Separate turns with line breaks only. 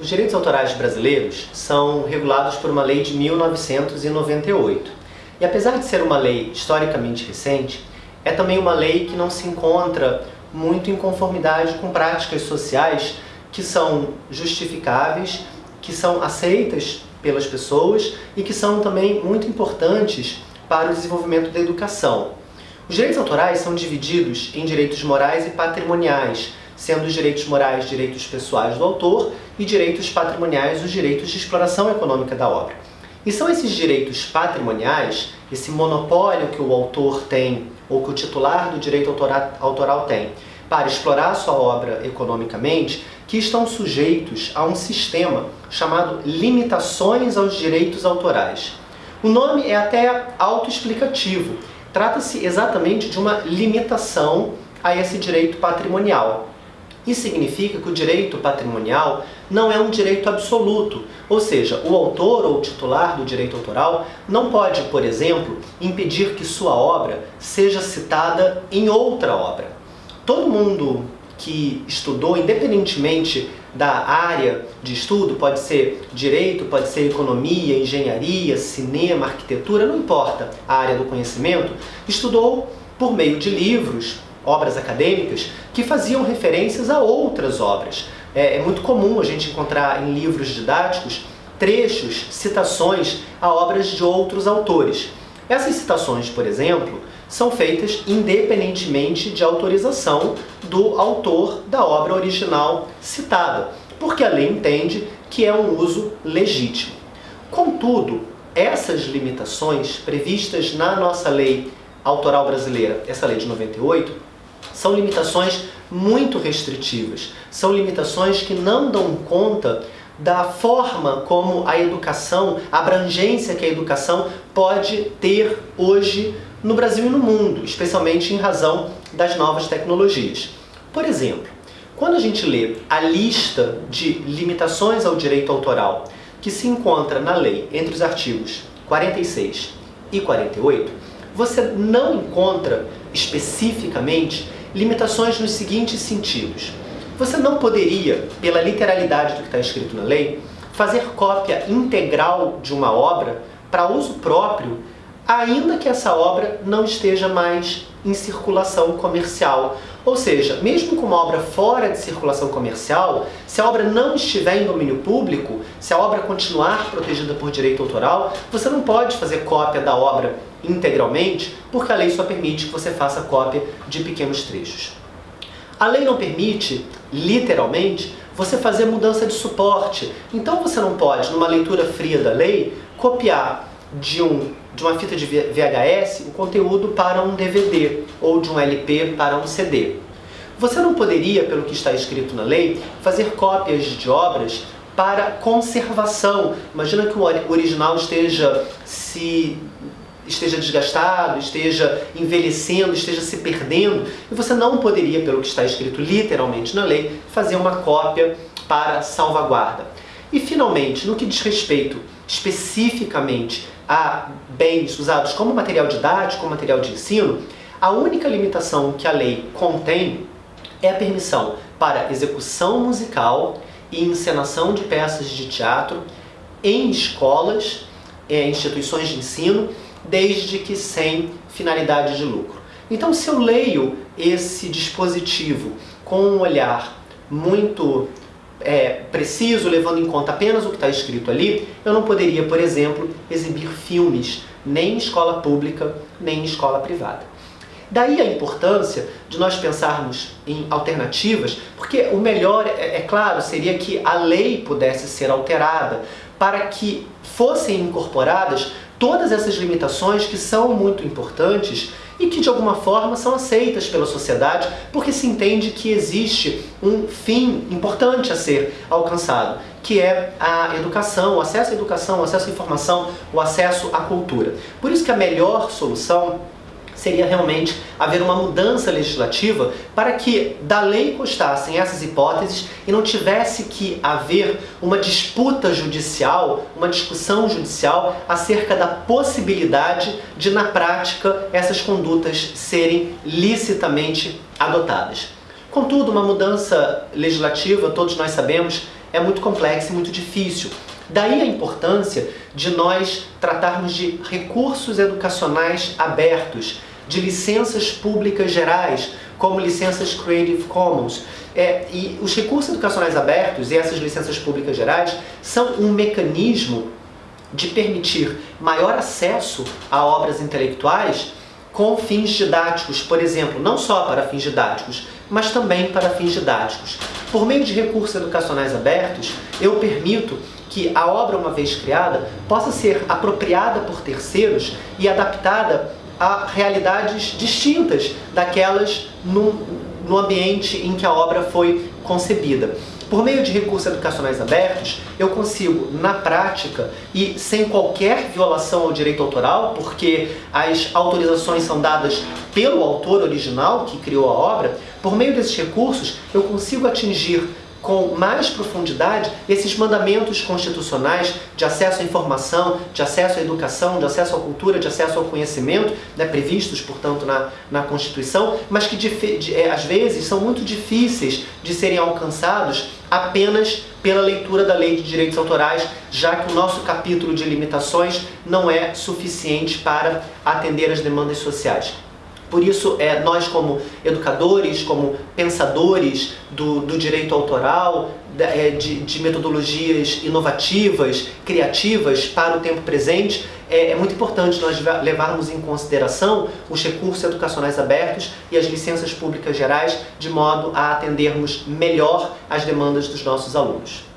Os direitos autorais brasileiros são regulados por uma lei de 1998. E apesar de ser uma lei historicamente recente, é também uma lei que não se encontra muito em conformidade com práticas sociais que são justificáveis, que são aceitas pelas pessoas e que são também muito importantes para o desenvolvimento da educação. Os direitos autorais são divididos em direitos morais e patrimoniais, sendo os direitos morais direitos pessoais do autor e direitos patrimoniais os direitos de exploração econômica da obra. E são esses direitos patrimoniais, esse monopólio que o autor tem, ou que o titular do direito autoral tem, para explorar sua obra economicamente, que estão sujeitos a um sistema chamado limitações aos direitos autorais. O nome é até autoexplicativo. Trata-se exatamente de uma limitação a esse direito patrimonial. Isso significa que o direito patrimonial não é um direito absoluto, ou seja, o autor ou titular do direito autoral não pode, por exemplo, impedir que sua obra seja citada em outra obra. Todo mundo que estudou, independentemente da área de estudo, pode ser direito, pode ser economia, engenharia, cinema, arquitetura, não importa a área do conhecimento, estudou por meio de livros, obras acadêmicas que faziam referências a outras obras. É, é muito comum a gente encontrar em livros didáticos trechos, citações a obras de outros autores. Essas citações, por exemplo, são feitas independentemente de autorização do autor da obra original citada, porque a lei entende que é um uso legítimo. Contudo, essas limitações previstas na nossa lei autoral brasileira, essa lei de 98, são limitações muito restritivas. São limitações que não dão conta da forma como a educação, a abrangência que a educação pode ter hoje no Brasil e no mundo, especialmente em razão das novas tecnologias. Por exemplo, quando a gente lê a lista de limitações ao direito autoral que se encontra na lei entre os artigos 46 e 48, você não encontra especificamente limitações nos seguintes sentidos. Você não poderia, pela literalidade do que está escrito na lei, fazer cópia integral de uma obra para uso próprio, ainda que essa obra não esteja mais em circulação comercial. Ou seja, mesmo com uma obra fora de circulação comercial, se a obra não estiver em domínio público, se a obra continuar protegida por direito autoral, você não pode fazer cópia da obra integralmente, porque a lei só permite que você faça cópia de pequenos trechos. A lei não permite, literalmente, você fazer mudança de suporte. Então você não pode, numa leitura fria da lei, copiar de, um, de uma fita de VHS o conteúdo para um DVD ou de um LP para um CD. Você não poderia, pelo que está escrito na lei, fazer cópias de obras para conservação. Imagina que o original esteja se esteja desgastado, esteja envelhecendo, esteja se perdendo, e você não poderia, pelo que está escrito literalmente na lei, fazer uma cópia para salvaguarda. E finalmente, no que diz respeito especificamente a bens usados como material didático, como material de ensino, a única limitação que a lei contém é a permissão para execução musical e encenação de peças de teatro em escolas, é, instituições de ensino desde que sem finalidade de lucro. Então, se eu leio esse dispositivo com um olhar muito é, preciso, levando em conta apenas o que está escrito ali, eu não poderia, por exemplo, exibir filmes, nem em escola pública, nem em escola privada. Daí a importância de nós pensarmos em alternativas, porque o melhor, é, é claro, seria que a lei pudesse ser alterada para que fossem incorporadas todas essas limitações que são muito importantes e que de alguma forma são aceitas pela sociedade porque se entende que existe um fim importante a ser alcançado, que é a educação, o acesso à educação, o acesso à informação, o acesso à cultura. Por isso que a melhor solução seria realmente haver uma mudança legislativa para que da lei constassem essas hipóteses e não tivesse que haver uma disputa judicial, uma discussão judicial acerca da possibilidade de, na prática, essas condutas serem licitamente adotadas. Contudo, uma mudança legislativa, todos nós sabemos, é muito complexa e muito difícil. Daí a importância de nós tratarmos de recursos educacionais abertos, de licenças públicas gerais, como licenças Creative Commons. É, e os recursos educacionais abertos e essas licenças públicas gerais são um mecanismo de permitir maior acesso a obras intelectuais com fins didáticos, por exemplo, não só para fins didáticos, mas também para fins didáticos. Por meio de recursos educacionais abertos, eu permito que a obra, uma vez criada, possa ser apropriada por terceiros e adaptada a realidades distintas daquelas no, no ambiente em que a obra foi concebida. Por meio de recursos educacionais abertos, eu consigo, na prática, e sem qualquer violação ao direito autoral, porque as autorizações são dadas pelo autor original que criou a obra, por meio desses recursos eu consigo atingir com mais profundidade esses mandamentos constitucionais de acesso à informação, de acesso à educação, de acesso à cultura, de acesso ao conhecimento, né, previstos, portanto, na, na Constituição, mas que de, é, às vezes são muito difíceis de serem alcançados apenas pela leitura da Lei de Direitos Autorais, já que o nosso capítulo de limitações não é suficiente para atender as demandas sociais. Por isso, é, nós como educadores, como pensadores do, do direito autoral, é, de, de, metodologias inovativas, criativas para o tempo presente, é, é, muito importante nós levarmos em consideração os recursos educacionais abertos e as licenças públicas gerais, de modo a atendermos melhor as demandas dos nossos alunos.